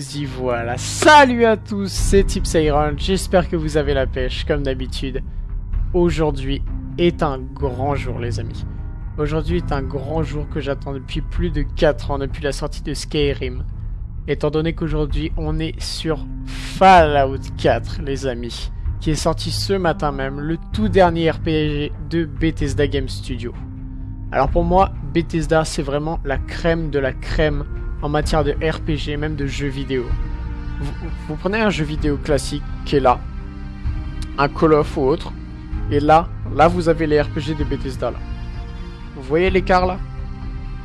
y voilà. Salut à tous, c'est Tips Iron. J'espère que vous avez la pêche, comme d'habitude. Aujourd'hui est un grand jour, les amis. Aujourd'hui est un grand jour que j'attends depuis plus de 4 ans, depuis la sortie de Skyrim. Étant donné qu'aujourd'hui, on est sur Fallout 4, les amis. Qui est sorti ce matin même, le tout dernier RPG de Bethesda Game Studio. Alors pour moi, Bethesda, c'est vraiment la crème de la crème en matière de RPG, même de jeux vidéo. Vous, prenez un jeu vidéo classique qui est là, un Call of ou autre, et là, là vous avez les RPG de Bethesda là. Vous voyez l'écart là?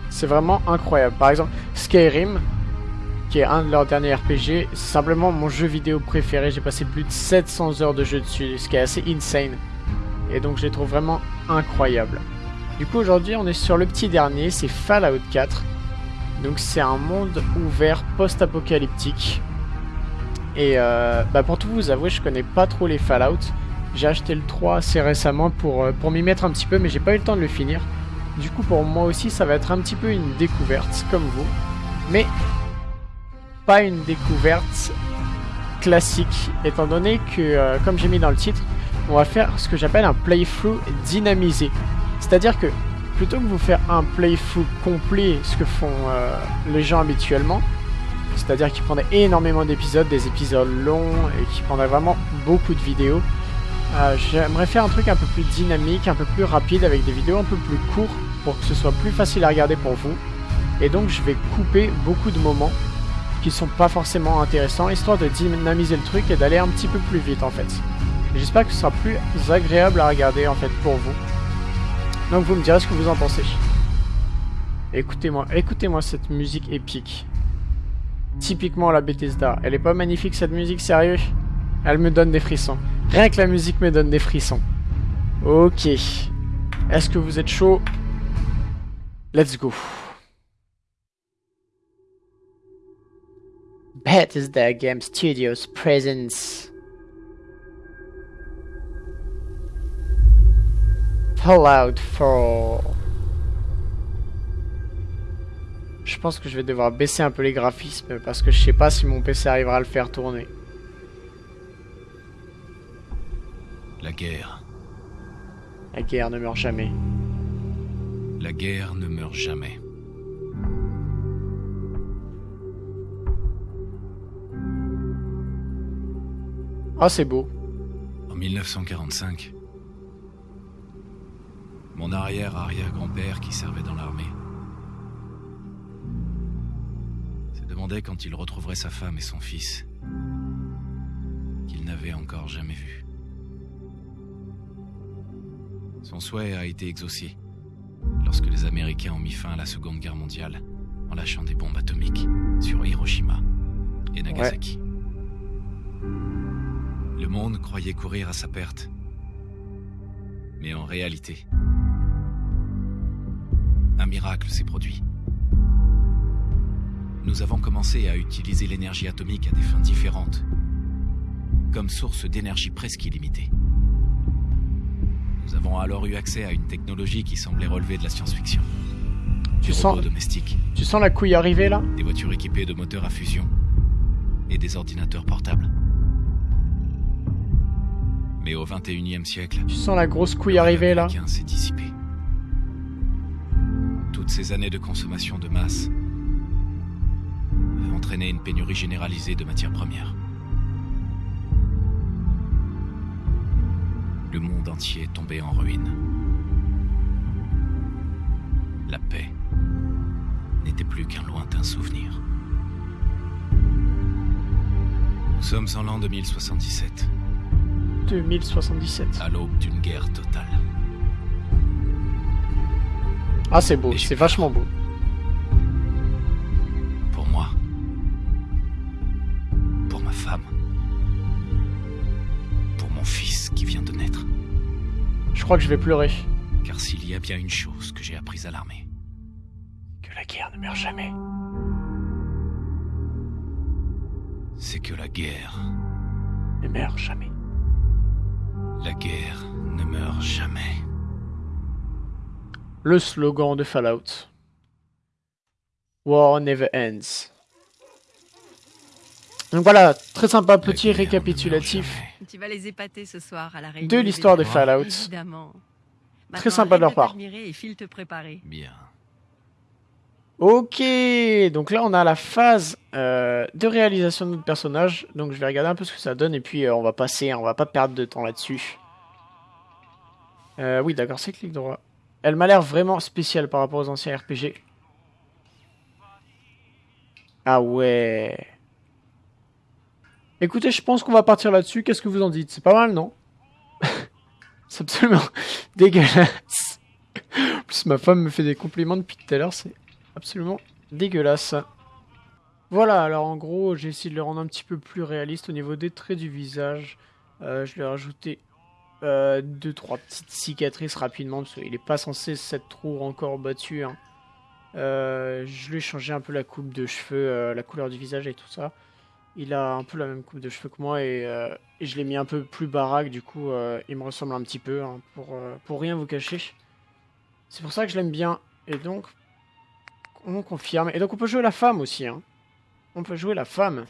C'est vraiment incroyable. Par exemple, Skyrim, qui est un de leurs derniers RPG, c'est simplement mon jeu vidéo préféré. J'ai passé plus de 700 heures de jeu dessus, ce qui est assez insane. Et donc je les trouve vraiment incroyables. Du coup aujourd'hui on est sur le petit dernier, c'est Fallout 4. Donc c'est un monde ouvert post-apocalyptique. Et euh, bah pour tout vous avouer, je connais pas trop les Fallout. J'ai acheté le 3 assez récemment pour, euh, pour m'y mettre un petit peu, mais j'ai pas eu le temps de le finir. Du coup pour moi aussi ça va être un petit peu une découverte, comme vous. Mais pas une découverte classique, étant donné que, euh, comme j'ai mis dans le titre, on va faire ce que j'appelle un playthrough dynamisé. C'est-à-dire que plutôt que vous faire un playthrough complet, ce que font euh, les gens habituellement, c'est-à-dire qu'ils prendraient énormément d'épisodes, des épisodes longs et qui prendraient vraiment beaucoup de vidéos, euh, j'aimerais faire un truc un peu plus dynamique, un peu plus rapide, avec des vidéos un peu plus courtes pour que ce soit plus facile à regarder pour vous. Et donc je vais couper beaucoup de moments qui sont pas forcément intéressants, histoire de dynamiser le truc et d'aller un petit peu plus vite en fait. J'espère que ce sera plus agréable à regarder en fait pour vous. Donc vous me direz ce que vous en pensez. Écoutez-moi, écoutez-moi cette musique épique. Typiquement la Bethesda. Elle est pas magnifique cette musique, sérieux? Elle me donne des frissons. Rien que la musique me donne des frissons. Ok. Est-ce que vous êtes chaud? Let's go. Bethesda Game Studios presents Fallout 4. Je pense que je vais devoir baisser un peu les graphismes parce que je sais pas si mon PC arrivera à le faire tourner. La guerre. La guerre ne meurt jamais. La guerre ne meurt jamais. Ah, c'est beau. En 1945, mon arrière-arrière-grand-père qui servait dans l'armée. Se demandait quand il retrouverait sa femme et son fils, qu'il n'avait encore jamais vus. Son souhait a été exaucé lorsque les Américains ont mis fin à la Seconde Guerre mondiale en lâchant des bombes atomiques sur Hiroshima et Nagasaki. Le monde croyait courir à sa perte. Mais en réalité, un miracle s'est produit. Nous avons commencé à utiliser l'énergie atomique à des fins différentes, comme source d'énergie presque illimitée. Nous avons alors eu accès à une technologie qui semblait relever de la science-fiction. Tu sens domestiques. Tu sens la couille arriver là? Des voitures équipées de moteurs à fusion et des ordinateurs portables. Mais au 21e siècle, tu sens la grosse couille arriver là? s'est dissipé ces années de consommation de masse ont entraîné une pénurie généralisée de matières premières. Le monde entier est tombé en ruine. La paix n'était plus qu'un lointain souvenir. Nous sommes en l'an 2077. 2077. À l'aube d'une guerre totale. Ah, c'est beau, c'est vachement beau. Pour moi. Pour ma femme. Pour mon fils qui vient de naître. Je crois que je vais pleurer. Car s'il y a bien une chose que j'ai apprise à l'armée, que la guerre ne meurt jamais. C'est que la guerre ne meurt jamais. La guerre ne meurt jamais le slogan de Fallout. War never ends. Donc voilà, très sympa, petit récapitulatif jamais. Tu vas les épater ce soir à la réunion. de l'histoire des vétérans, Fallout. Évidemment. Très sympa de leur part. Et file te préparer. Bien. Ok, donc là on a la phase euh, de réalisation de notre personnage. Donc je vais regarder un peu ce que ça donne et puis euh, on va passer, on va pas perdre de temps là-dessus. Euh, oui, d'accord, c'est clic droit. Elle m'a l'air vraiment spéciale par rapport aux anciens RPG. Ah ouais. Écoutez, je pense qu'on va partir là-dessus. Qu'est-ce que vous en dites? C'est pas mal, non? C'est absolument dégueulasse. En plus, ma femme me fait des compliments depuis tout à l'heure. C'est absolument dégueulasse. Voilà, alors en gros, j'ai essayé de le rendre un petit peu plus réaliste au niveau des traits du visage. Euh, je lui ai rajouté euh, deux, trois petites cicatrices rapidement, parce qu'il n'est pas censé s'être trop encore battu. hein. Euh, je lui ai changé un peu la coupe de cheveux, euh, la couleur du visage et tout ça. Il a un peu la même coupe de cheveux que moi et, euh, je l'ai mis un peu plus baraque, du coup il me ressemble un petit peu, hein, pour, pour rien vous cacher. C'est pour ça que je l'aime bien. Et donc, on confirme. Et donc on peut jouer la femme aussi. Hein. On peut jouer la femme.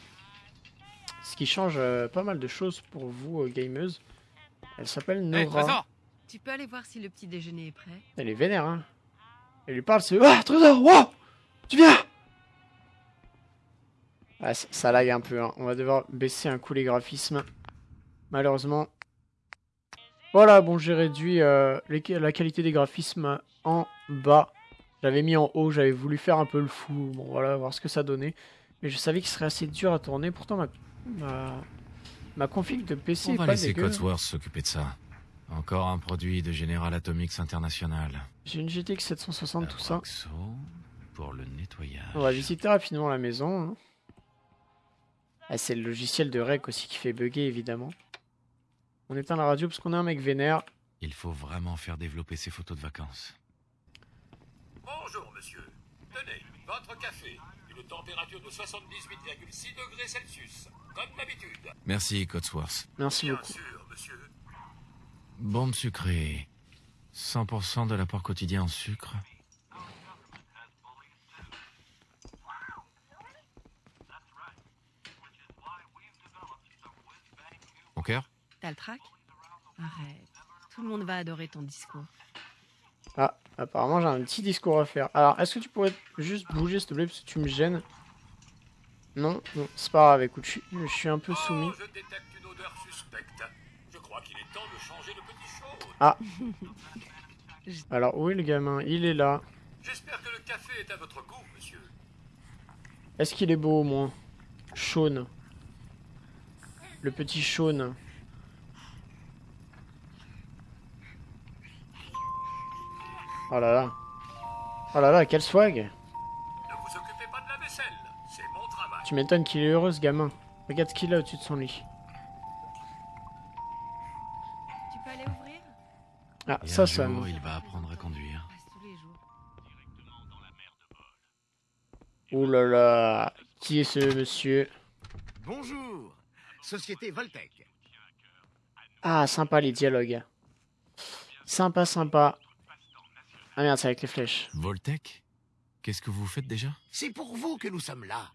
Ce qui change pas mal de choses pour vous, gameuses. Elle s'appelle Nora. Trésor Tu peux aller voir si le petit déjeuner est prêt. Elle est vénère, hein. Elle lui parle, c'est Ah, Trésor, wow Tu viens Ah, ça, ça lag un peu, hein. On va devoir baisser un coup les graphismes. Malheureusement. Voilà, bon, j'ai réduit euh, les- la qualité des graphismes en bas. J'avais mis en haut, j'avais voulu faire un peu le fou. Bon, voilà, voir ce que ça donnait. Mais je savais qu'il serait assez dur à tourner. Pourtant, ma, ma, ma config de PC On est va pas laisser dégueu. Codsworth s'occuper de ça. Encore un produit de General Atomics International. J'ai une GTX 760, tout ça. Pour le nettoyage. On va visiter rapidement la maison. hein. Ah, c'est le logiciel de rec aussi qui fait bugger, évidemment. On éteint la radio parce qu'on a un mec vénère. Il faut vraiment faire développer ses photos de vacances. Bonjour, monsieur. Tenez, votre café. Température de 78,6 degrés Celsius. Comme d'habitude. Merci, Codsworth. Merci Bien beaucoup. sûr, monsieur. Bombe sucrée. 100% de l'apport quotidien en sucre. Mon cœur T'as le trac? Arrête. Tout le monde va adorer ton discours. Ah, apparemment j'ai un petit discours à faire. Alors, est-ce que tu pourrais juste bouger, s'il te plaît, parce que tu me gênes? Non, non, c'est pas grave, écoute, je suis, je suis un peu soumis. Oh, je détecte une odeur suspecte. Je crois qu'il est temps de changer de petit chaud. Ah. Alors, où est le gamin? Il est là. J'espère que le café est à votre goût, monsieur. Est-ce qu'il est beau au moins? Sean. Le petit Sean. Oh là là. Oh là là, quel swag Ne vous occupez pas de la vaisselle. C'est mon travail. Tu m'étonnes qu'il est heureux ce gamin. Regarde ce qu'il a au-dessus de son lit. Tu peux aller ouvrir? Ah, Et ça un jour, sonne. il va apprendre à conduire. Passe tous les jours. Oh là là. Qui est ce monsieur? Bonjour, Société Voltec. Ah, sympa les dialogues. Sympa, sympa. Ah merde, c'est avec les flèches. Voltec Qu'est-ce que vous faites déjà? C'est pour vous que nous sommes là.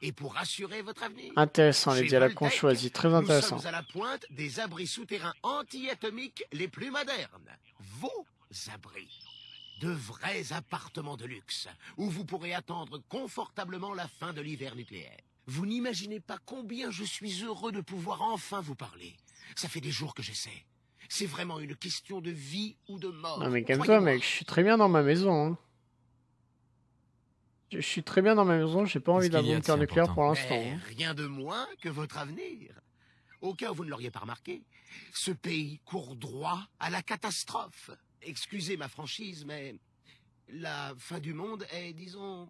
Et pour assurer votre avenir. Intéressant les Chez dialogues qu'on choisit, très Nous intéressant. sommes à la pointe des abris souterrains anti-atomiques les plus modernes. Vos abris. De vrais appartements de luxe, où vous pourrez attendre confortablement la fin de l'hiver nucléaire. Vous n'imaginez pas combien je suis heureux de pouvoir enfin vous parler. Ça fait des jours que j'essaie. C'est vraiment une question de vie ou de mort. Non mais calme-toi mec, je suis très bien dans ma maison. hein. Je suis très bien dans ma maison, j'ai pas envie d'un bunker nucléaire pour l'instant. Mais hein. rien de moins que votre avenir. Au cas où vous ne l'auriez pas remarqué, ce pays court droit à la catastrophe. Excusez ma franchise, mais la fin du monde est, disons,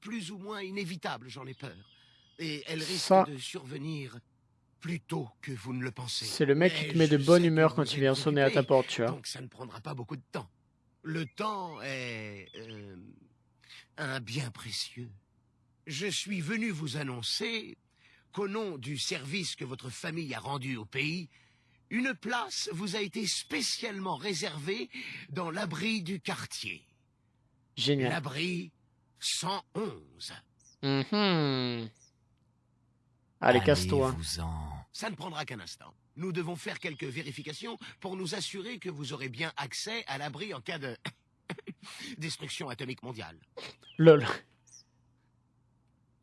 plus ou moins inévitable, j'en ai peur. Et elle risque Ça- de survenir plus tôt que vous ne le pensez. C'est le mec qui te met de bonne humeur quand il vient sonner à ta porte, tu vois. Donc ça ne prendra pas beaucoup de temps. Le temps est euh, un bien précieux. Je suis venu vous annoncer qu'au nom du service que votre famille a rendu au pays, une place vous a été spécialement réservée dans l'abri du quartier. Génial. L'abri 111. Mhm. Allez, casse-toi. Ça ne prendra qu'un instant. Nous devons faire quelques vérifications pour nous assurer que vous aurez bien accès à l'abri en cas de destruction atomique mondiale. Lol.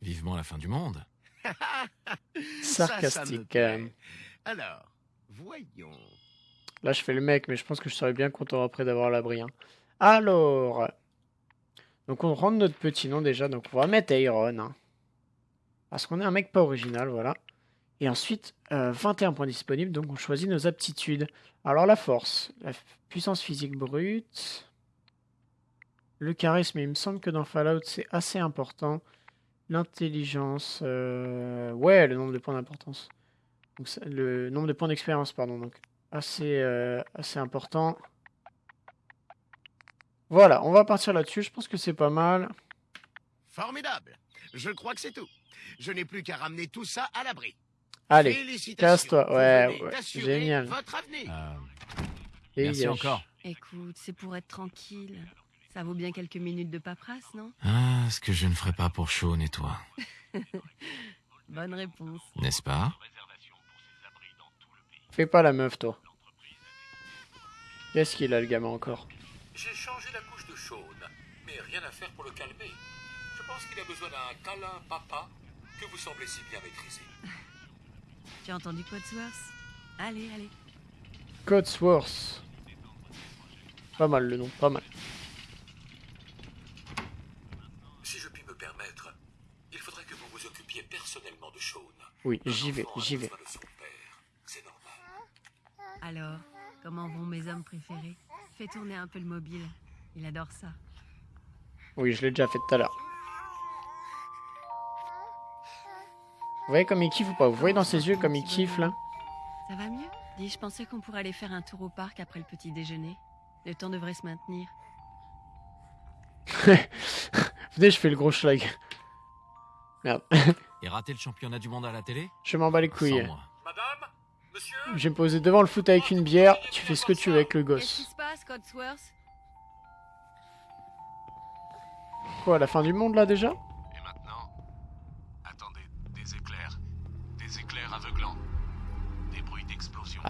Vivement la fin du monde. Ça, ça Sarcastique. plaît. euh. Alors, voyons. Là, je fais le mec, mais je pense que je serais bien content après d'avoir l'abri. hein. Alors. Donc, on rentre notre petit nom déjà. Donc, on va mettre Iron. hein. Parce qu'on est un mec pas original, voilà. Et ensuite, euh, 21 points disponibles. Donc, on choisit nos aptitudes. Alors, la force, la puissance physique brute. Le charisme, il me semble que dans Fallout, c'est assez important. L'intelligence. euh, Ouais, le nombre de points d'importance. Le nombre de points d'expérience, pardon. Donc, assez, euh, assez important. Voilà, on va partir là-dessus. Je pense que c'est pas mal. Formidable. Je crois que c'est tout. Je n'ai plus qu'à ramener tout ça à l'abri. Allez, casse-toi. Ouais, ouais, génial. Votre avenir. Euh, merci encore. Écoute, c'est pour être tranquille. Ça vaut bien quelques minutes de paperasse, non? Ah, ce que je ne ferai pas pour Sean et toi, Bonne réponse. n'est-ce pas? Fais pas la meuf, toi. Qu'est-ce qu'il a, le gamin, encore? J'ai changé la couche de Sean, mais rien à faire pour le calmer. Je pense qu'il a besoin d'un câlin papa que vous semblez si bien maîtriser. Tu as entendu Codsworth Allez, allez. Codsworth. Pas mal le nom, pas mal. Si je puis me permettre, il faudrait que vous vous occupiez personnellement de Sean. Oui, j'y vais, j'y vais. C'est normal. Alors, comment vont mes hommes préférés? Fais tourner un peu le mobile. Il adore ça. Oui, je l'ai déjà fait tout à l'heure. Voyez comme il kiffe ou pas? Vous voyez dans ses yeux comme il kiffe, là? Ça va mieux? Dis, je pensais qu'on pourrait aller faire un tour au parc après le petit déjeuner. Le temps devrait se maintenir. Venez, je fais le gros schlag. Merde. Et rater le championnat du monde à la télé? Je m'en bats les couilles. Madame Monsieur? Je vais me poser devant le foot avec une bière. Tu fais ce que tu veux avec le Qu'est-ce qui gosse. se passe, Codsworth Quoi, la fin du monde, là, déjà?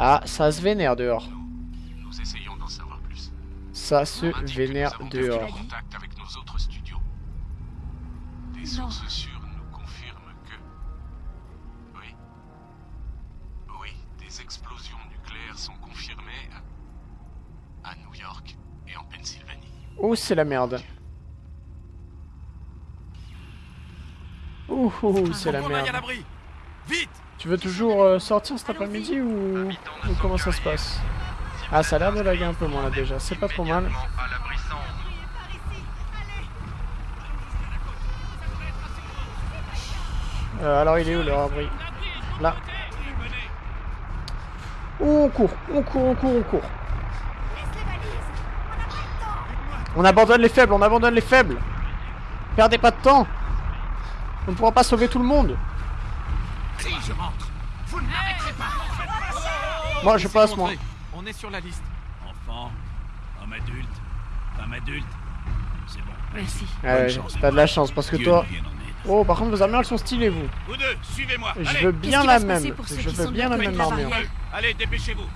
Ah, ça se vénère dehors. Nous, essayons d'en savoir plus. Ça se vénère dehors. contact avec nos autres studios. Des sources sûres nous confirment que... Oui. Oui, des explosions nucléaires sont confirmées à, à New York et en Pennsylvanie. Oh, c'est la merde. Ouh, c'est la merde. Tu veux toujours euh, sortir cet après-midi ou... ou comment ça se passe? Ah, ça a l'air de laguer un peu moins là déjà. C'est pas trop mal. Euh, alors, il est où leur abri Là. On court, on court, on court, on court. On abandonne les faibles, on abandonne les faibles. Perdez pas de temps. On ne pourra pas sauver tout le monde. Si je rentre, vous ne m'arrêterez pas. Moi, je passe, moi. On est sur la liste. Enfant, homme adulte, femme adulte, c'est bon. Merci. Ah ouais, t'as de la chance parce que Dieu toi. Oh, par contre, vos armures elles sont stylées, vous. Vous deux, suivez-moi. Je Allez, veux bien la même. pour ceux Je qui veux bien la même armure. allez, dépêchez-vous.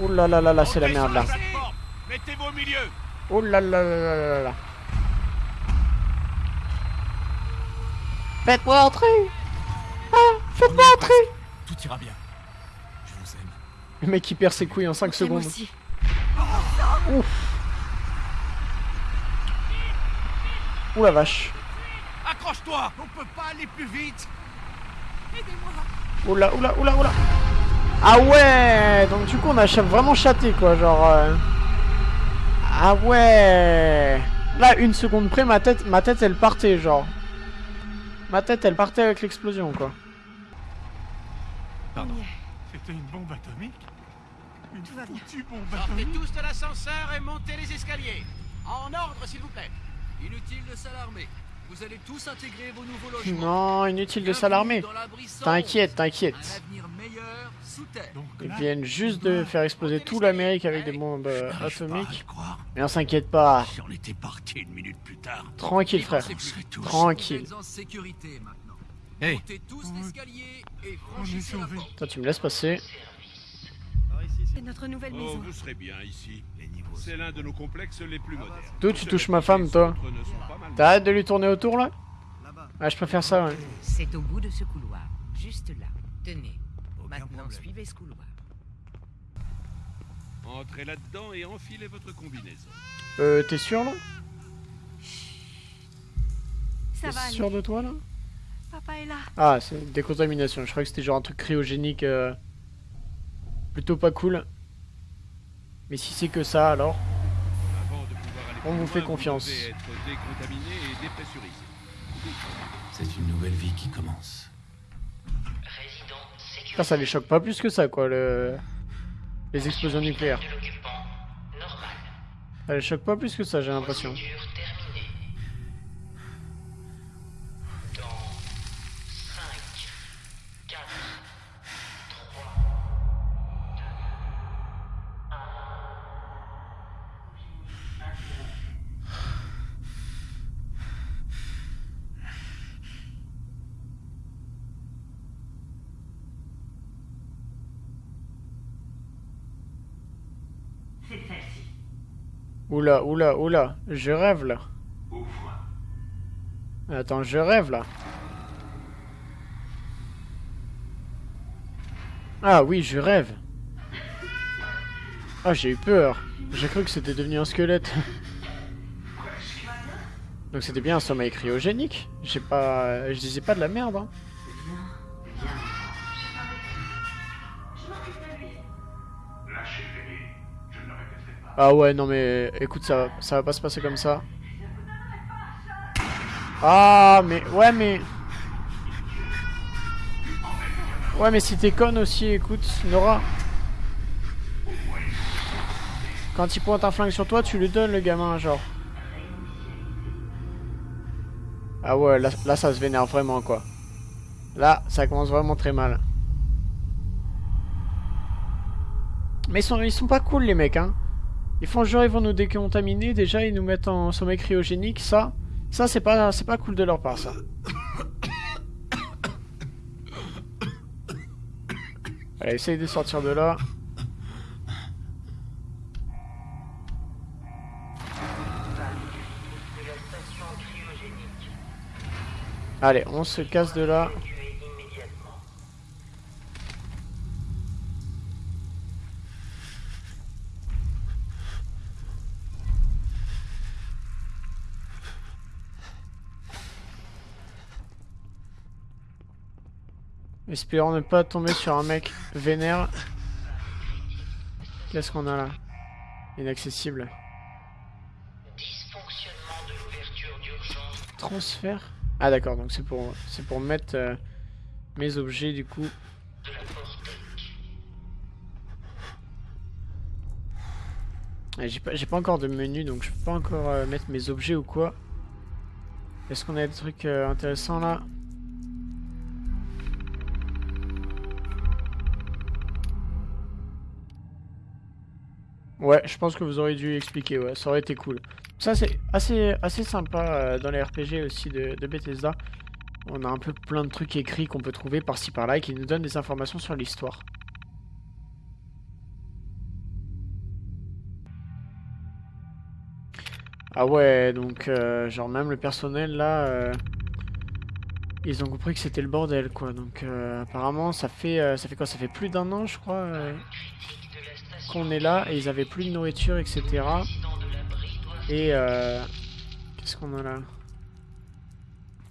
Oh là là là là, c'est la merde là. Mettez-vous au milieu. Oh là là là là là là. Faites-moi entrer Ah Faites-moi entrer Tout ira bien. Je vous aime. Le mec il perd ses couilles en 5 Et moi secondes. aussi. Ouh la vache. Accroche-toi. On peut pas aller plus vite. Oula, oula, oula, oula. Ah ouais Donc du coup on a vraiment chaté quoi, genre... euh, Ah ouais Là, une seconde près, ma tête, ma tête elle partait, genre. Ma tête elle partait avec l'explosion quoi. Pardon. C'était une bombe atomique? Une Tout va bien. foutue bombe Sortez atomique? tous de l'ascenseur et montez les escaliers. En ordre, s'il vous plaît. Inutile de s'alarmer. Vous allez tous intégrer vos nouveaux logements. Non, inutile de s'alarmer. T'inquiète, t'inquiète. Ils viennent juste de faire exploser tout l'Amérique avec des bombes euh, atomiques. Mais on s'inquiète pas. Si on était parti une minute plus tard, Tranquille, frère. Tranquille. êtes en sécurité maintenant. Hey. Toi, tu me laisses passer. C'est notre nouvelle Oh, maison. vous serez bien ici. C'est l'un de nos complexes les plus modernes. D'où tu touches ma femme, toi. T'arrêtes de lui tourner autour, là Ah, je préfère ça, ouais. C'est au bout de ce couloir, juste là. Tenez. Aucun Maintenant, problème. suivez ce couloir. Entrez là-dedans et enfilez votre combinaison. Euh, t'es sûr, là Ça T'es va sûr aller. de toi, là Papa est là. Ah, c'est une décontamination. Je croyais que c'était genre un truc cryogénique. euh, Plutôt pas cool. Mais si c'est que ça, alors. Avant de pouvoir aller On vous fait confiance. C'est une nouvelle vie qui commence. Ça, ça les choque pas plus que ça, quoi, le... les explosions nucléaires. Ça les choque pas plus que ça, j'ai l'impression. Oula, oula, oula, je rêve là. Attends, je rêve là. Ah oui, je rêve. Ah, j'ai eu peur. J'ai cru que c'était devenu un squelette. Donc c'était bien un sommeil cryogénique. J'ai pas... Je disais pas de la merde, hein. Ah ouais, non mais... Écoute, ça, ça va pas se passer comme ça. Ah, mais... Ouais, mais... Ouais, mais si t'es conne aussi, écoute, Nora. Quand il pointe un flingue sur toi, tu lui donnes le gamin, genre. Ah ouais, là, là ça se vénère vraiment, quoi. Là, ça commence vraiment très mal. Mais ils sont, ils sont pas cool, les mecs, hein. Ils font genre, ils vont nous décontaminer, déjà, ils nous mettent en sommeil cryogénique, ça... Ça, c'est pas, c'est pas cool de leur part, ça. Allez, essaye de sortir de là. Allez, on se casse de là. Espérons ne pas tomber sur un mec vénère. Qu'est-ce qu'on a là? Inaccessible. Transfert? Ah d'accord, donc c'est pour c'est pour mettre euh, mes objets du coup. Ah, J'ai pas, pas encore de menu donc je peux pas encore euh, mettre mes objets ou quoi. Est-ce qu'on a des trucs euh, intéressants là? Ouais, je pense que vous auriez dû expliquer, ouais, ça aurait été cool. Ça c'est assez, assez sympa euh, dans les RPG aussi de, Bethesda. On a un peu plein de trucs écrits qu'on peut trouver par-ci par-là et qui nous donnent des informations sur l'histoire. Ah ouais, donc euh, genre même le personnel là, euh, ils ont compris que c'était le bordel quoi. Donc euh, apparemment ça fait ça fait quoi? Ça fait plus d'un an je crois qu'on est là et ils avaient plus de nourriture etc. Et euh, qu'est-ce qu'on a là?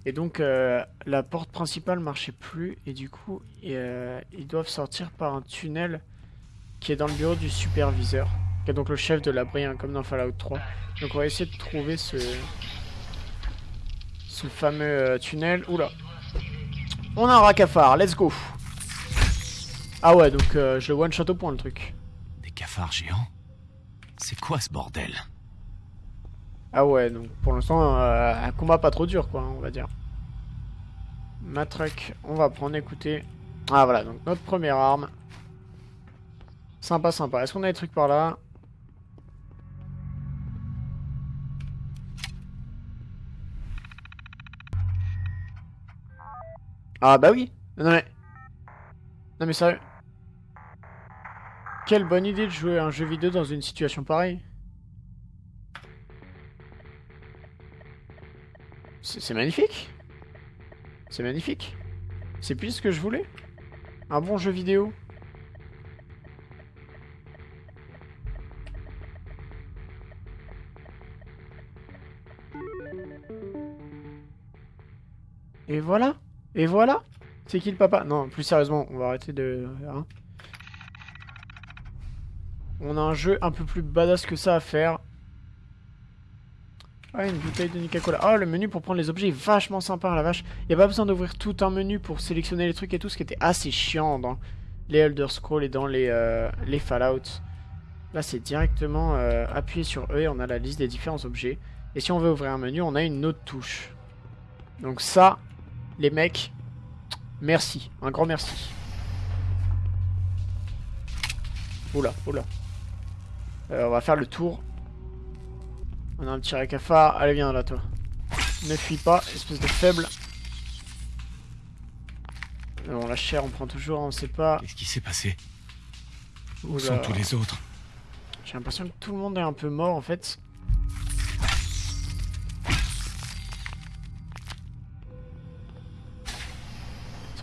Et donc euh, la porte principale marchait plus et du coup euh, ils doivent sortir par un tunnel qui est dans le bureau du superviseur, qui est donc le chef de l'abri hein, comme dans Fallout 3. Donc on va essayer de trouver ce ce fameux tunnel. Oula. On a un racafard, let's go. Ah ouais, donc je le one shot au point le truc. Des cafards géants C'est quoi ce bordel? Ah ouais, donc pour l'instant, euh, un combat pas trop dur, quoi, on va dire. Matraque, on va prendre, écoutez. Ah voilà, donc notre première arme. Sympa, sympa. Est-ce qu'on a des trucs par là? Ah bah oui Non mais... Non mais sérieux Quelle bonne idée de jouer un jeu vidéo dans une situation pareille. C'est magnifique. C'est magnifique. C'est plus ce que je voulais. Un bon jeu vidéo. Et voilà. Et voilà. C'est qui le papa? Non, plus sérieusement, on va arrêter de... Hein. On a un jeu un peu plus badass que ça à faire. Ah, une bouteille de Nica-Cola. Ah, le menu pour prendre les objets est vachement sympa, la vache. Il n'y a pas besoin d'ouvrir tout un menu pour sélectionner les trucs et tout, ce qui était assez chiant dans les Elder Scrolls et dans les, euh, les Fallout. Là, c'est directement euh, appuyer sur E et on a la liste des différents objets. Et si on veut ouvrir un menu, on a une autre touche. Donc ça, les mecs, merci. Un grand merci. Oula, oula. Euh, on va faire le tour. On a un petit récafard. Allez, viens là, toi. Ne fuis pas, espèce de faible. Bon, la chair, on prend toujours, on sait pas. Qu'est-ce qui s'est passé? Où sont tous les autres? J'ai l'impression que tout le monde est un peu mort, en fait.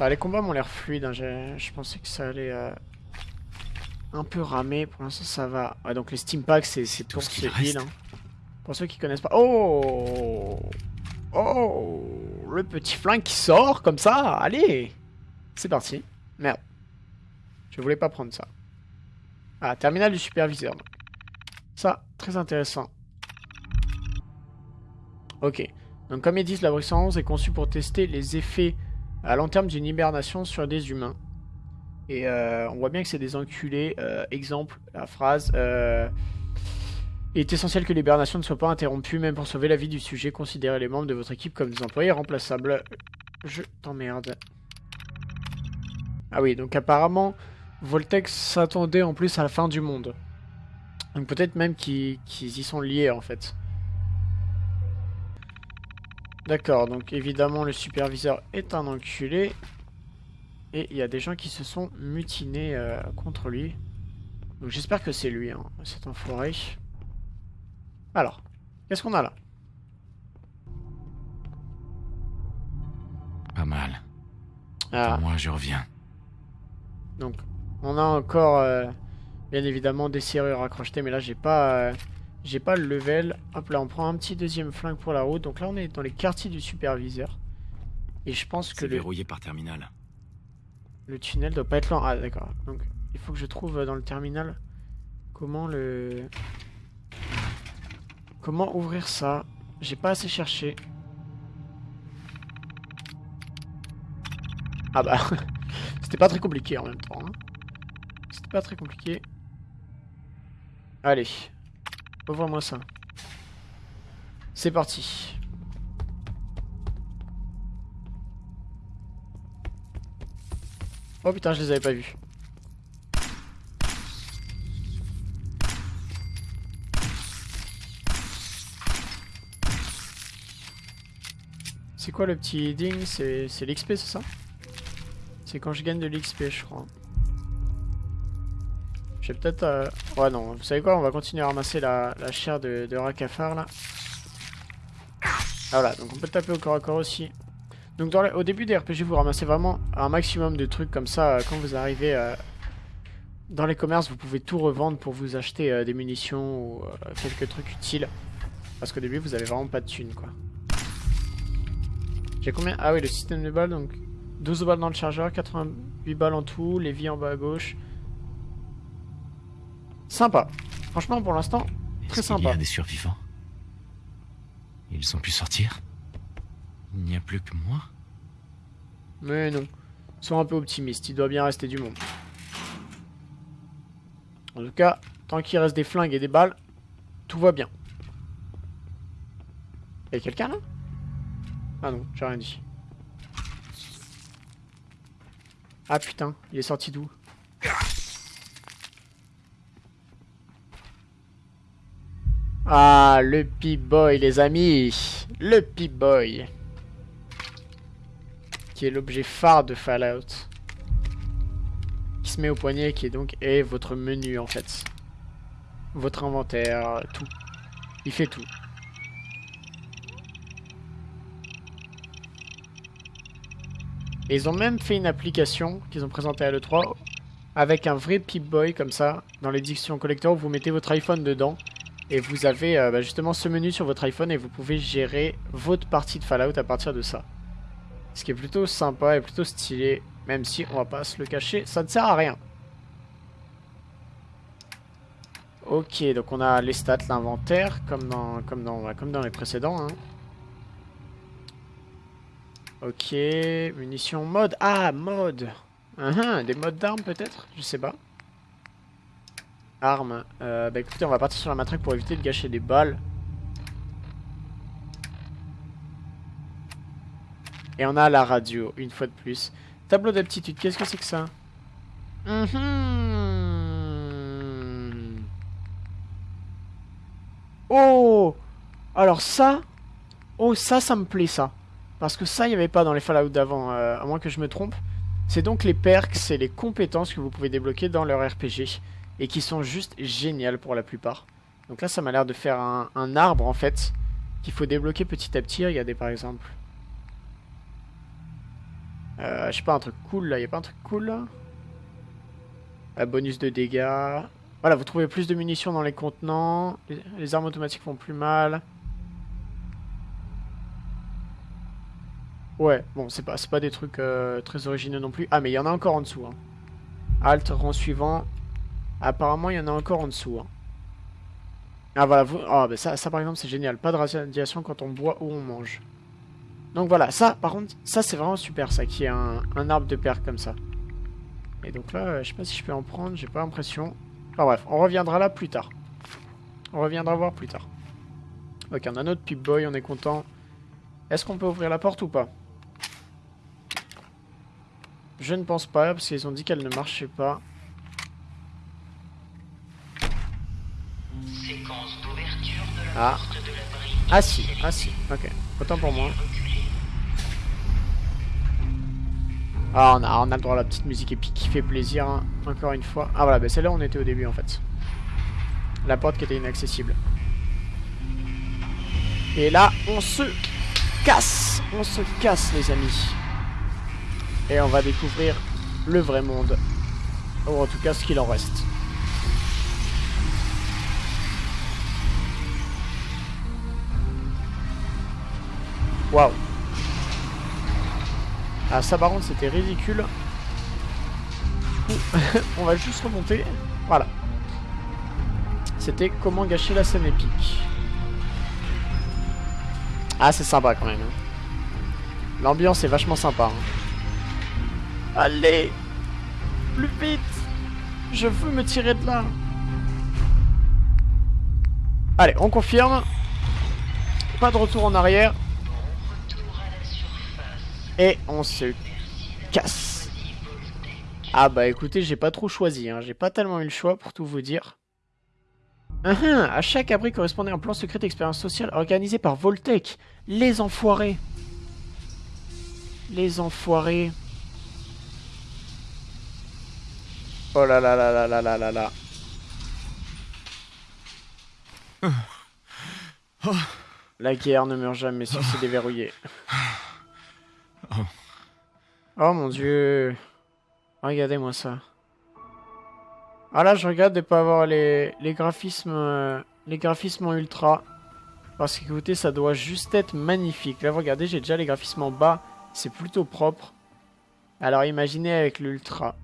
les combats m'ont l'air fluides. Hein. Je pensais que ça allait euh, un peu ramer. Pour l'instant, ça va. donc les steam packs, c'est tout c'est heal. Hein. Pour ceux qui connaissent pas. Oh Oh Le petit flingue qui sort comme ça. Allez C'est parti. Merde. Je voulais pas prendre ça. Ah, terminal du superviseur. Ça, très intéressant. Ok. Donc comme ils disent, la brissance est conçue pour tester les effets à long terme d'une hibernation sur des humains. Et euh, on voit bien que c'est des enculés. Euh, exemple, la phrase euh, Il est essentiel que l'hibernation ne soit pas interrompue, même pour sauver la vie du sujet. Considérez les membres de votre équipe comme des employés remplaçables. Je t'emmerde. Ah oui, donc apparemment, Voltex s'attendait en plus à la fin du monde. Donc peut-être même qu'ils y sont liés en fait. D'accord, donc évidemment le superviseur est un enculé. Et il y a des gens qui se sont mutinés euh, contre lui. Donc j'espère que c'est lui, hein, cet enfoiré. Alors, qu'est-ce qu'on a là? Pas mal. Ah. moi, je reviens. Donc, on a encore, euh, bien évidemment, des serrures à crocheter, mais là, j'ai pas... Euh, j'ai pas le level. Hop là, on prend un petit deuxième flingue pour la route. Donc là, on est dans les quartiers du superviseur. Et je pense que le... verrouillé par terminal. Le tunnel doit pas être lent. Ah, d'accord. Donc, il faut que je trouve euh, dans le terminal comment le... Comment ouvrir ça J'ai pas assez cherché. Ah bah, c'était pas très compliqué en même temps. Hein. C'était pas très compliqué. Allez, Ouvre-moi ça. C'est parti. Oh putain, je les avais pas vus. C'est quoi le petit ding C'est l'XP, c'est ça? C'est quand je gagne de l'XP, je crois. Je vais peut-être... Euh... Ouais non, vous savez quoi? On va continuer à ramasser la, chair de, de là. Ah, voilà, donc on peut taper au corps à corps aussi. Donc dans au début des RPG, vous ramassez vraiment un maximum de trucs comme ça. Euh, quand vous arrivez euh, dans les commerces, vous pouvez tout revendre pour vous acheter euh, des munitions ou quelques trucs utiles. Parce qu'au début, vous avez vraiment pas de thunes, quoi. J'ai combien? Ah oui, le système de balles, donc 12 balles dans le chargeur, 88 balles en tout, les vies en bas à gauche. Sympa. Franchement, pour l'instant, très sympa. Il y a des survivants? Ils ont pu sortir? Il n'y a plus que moi Mais non. Sois un peu optimiste, il doit bien rester du monde. En tout cas, tant qu'il reste des flingues et des balles, tout va bien. Y'a quelqu'un là? Ah non, j'ai rien dit. Ah putain, il est sorti d'où? Ah, le P-Boy, les amis Le P-Boy qui est l'objet phare de Fallout. Qui se met au poignet, qui est donc est votre menu, en fait. Votre inventaire, tout. Il fait tout. Et ils ont même fait une application qu'ils ont présentée à l'E3 avec un vrai Pip-Boy comme ça, dans l'édition collector, vous mettez votre iPhone dedans et vous avez euh, bah, justement ce menu sur votre iPhone et vous pouvez gérer votre partie de Fallout à partir de ça. Ce qui est plutôt sympa et plutôt stylé, même si on va pas se le cacher, ça ne sert à rien. Ok, donc on a les stats, l'inventaire, comme dans, comme, dans, bah, comme dans les précédents. Hein. Ok, munitions, mode. Ah, mode. Uh des modes d'armes peut-être? Je sais pas. Armes. Euh, bah écoutez, on va partir sur la matraque pour éviter de gâcher des balles. Et on a la radio, une fois de plus. Tableau d'aptitude, qu'est-ce que c'est que ça mhm. Oh Alors ça... Oh, ça, ça me plaît, ça. Parce que ça, il n'y avait pas dans les Fallout d'avant, euh, à moins que je me trompe. C'est donc les perks et les compétences que vous pouvez débloquer dans leur RPG. Et qui sont juste géniales pour la plupart. Donc là, ça m'a l'air de faire un, arbre, en fait, qu'il faut débloquer petit à petit. Regardez, par exemple. Euh, je sais pas, un truc cool, là. Il a pas un truc cool, là Un bonus de dégâts. Voilà, vous trouvez plus de munitions dans les contenants. les armes automatiques font plus mal. Ouais, bon, c'est pas, pas des trucs euh, très originaux non plus. Ah, mais il y en a encore en dessous. Hein. Alt, rang suivant. Apparemment, il y en a encore en dessous. Hein. Ah, voilà. Vous... Ah, bah ça, ça, par exemple, c'est génial. Pas de radiation quand on boit ou on mange. Donc voilà, ça, par contre, ça, c'est vraiment super, ça, qui est un, arbre de perles comme ça. Et donc là, je sais pas si je peux en prendre, j'ai pas l'impression. Enfin bref, on reviendra là plus tard. On reviendra voir plus tard. Ok, on a notre Pip-Boy, on est content. Est-ce qu'on peut ouvrir la porte ou pas? Je ne pense pas, parce qu'ils ont dit qu'elle ne marchait pas. ah. Ah si, ah si, ok. Autant pour moi. Ah, on a, on a le droit à la petite musique épique qui fait plaisir, hein. encore une fois. Ah voilà, bah c'est là où on était au début en fait. La porte qui était inaccessible. Et là, on se casse On se casse, les amis. Et on va découvrir le vrai monde. Ou en tout cas ce qu'il en reste. Waouh. Ah ça c'était ridicule. On va juste remonter. Voilà. C'était comment gâcher la scène épique. Ah c'est sympa quand même. Hein. L'ambiance est vachement sympa. Hein. Allez Plus vite Je veux me tirer de là Allez, on confirme. Pas de retour en arrière. Et on se casse. Ah bah écoutez, j'ai pas trop choisi. Hein. J'ai pas tellement eu le choix pour tout vous dire. Uh à chaque abri correspondait un plan secret d'expérience sociale organisé par Voltec. Les enfoirés. Les enfoirés. Oh là là là là là là là là. La guerre ne meurt jamais si c'est déverrouillé. Oh mon dieu. Regardez-moi ça. Ah là, je regarde de pas avoir les, les graphismes euh, les graphismes en ultra. Parce que écoutez, ça doit juste être magnifique. Là, regardez, j'ai déjà les graphismes en bas. C'est plutôt propre. Alors imaginez avec l'ultra.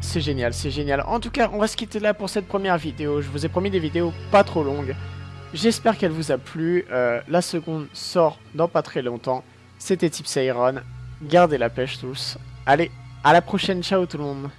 C'est génial, c'est génial. En tout cas, on va se quitter là pour cette première vidéo. Je vous ai promis des vidéos pas trop longues. J'espère qu'elle vous a plu. Euh, la seconde sort dans pas très longtemps. C'était Tipsy Iron. Gardez la pêche tous. Allez, à la prochaine. Ciao tout le monde.